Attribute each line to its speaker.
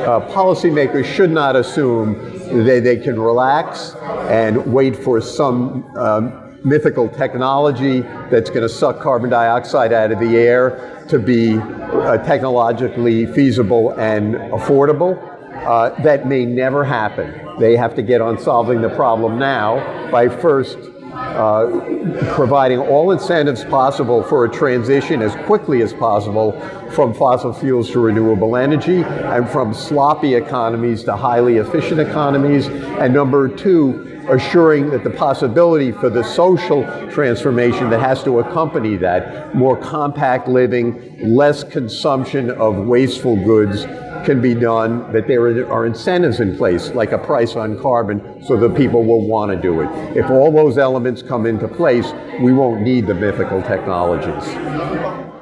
Speaker 1: uh, policymakers should not assume that they can relax and wait for some um, mythical technology that's going to suck carbon dioxide out of the air to be uh, technologically feasible and affordable. Uh, that may never happen. They have to get on solving the problem now by first uh, providing all incentives possible for a transition as quickly as possible from fossil fuels to renewable energy and from sloppy economies to highly efficient economies. And number two, assuring that the possibility for the social transformation that has to accompany that, more compact living, less consumption of wasteful goods, can be done, that there are incentives in place, like a price on carbon, so that people will want to do it. If all those elements come into place, we won't need the mythical technologies.